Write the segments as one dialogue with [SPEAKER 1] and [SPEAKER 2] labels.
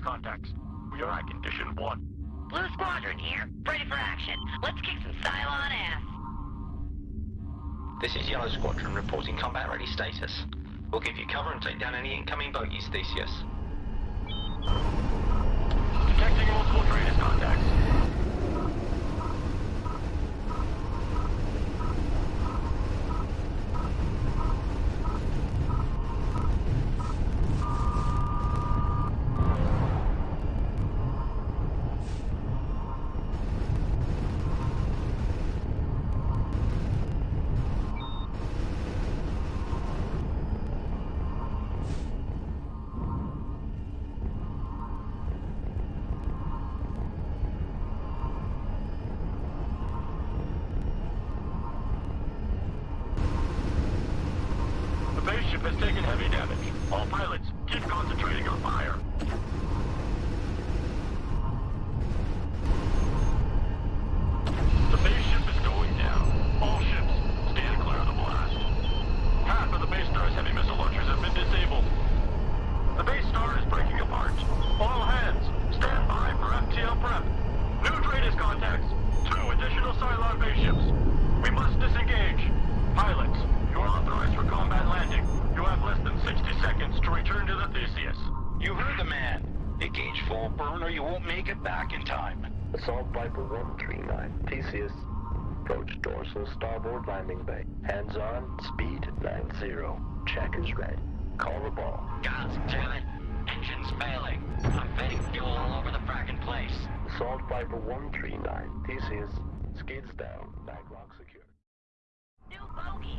[SPEAKER 1] out contacts. We are at condition one.
[SPEAKER 2] Blue Squadron here, ready for action. Let's kick some Cylon ass.
[SPEAKER 3] This is Yellow Squadron reporting combat ready status. We'll give you cover and take down any incoming bogies, Theseus.
[SPEAKER 1] Detecting multiple DRADIS contacts. The base ship has taken heavy damage. All pilots, keep concentrating on fire. The base ship is going down. All ships, stand clear of the blast. Half of the base star's heavy missile launchers have been disabled. The base star is breaking apart. All hands, stand by for FTL prep. New DRADIS contacts. Two additional Cylon base ships. We must disengage. Pilots, you are authorized for combat landing. You have less than 60 seconds to return to the Theseus.
[SPEAKER 4] You heard the man. Engage full burn or you won't make it back in time.
[SPEAKER 5] Assault Viper 139, Theseus. Approach dorsal starboard landing bay. Hands on, speed 90. Check is red. Call the ball.
[SPEAKER 2] God damn it. Engine's failing. I'm fitting fuel all over the fracking place.
[SPEAKER 5] Assault Viper 139, Theseus. Skids down, backlock secure.
[SPEAKER 2] New bogey.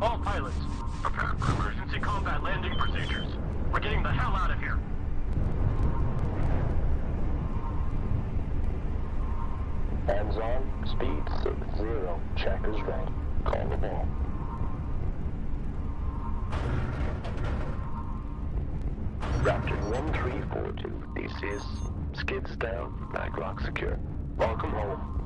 [SPEAKER 1] All pilots, prepare for emergency combat landing procedures. We're getting the hell out of here.
[SPEAKER 5] Hands on, speed 60. Check is red. Call the ball. Raptor 1342, Theseus. Skids down, backlock secure. Welcome home.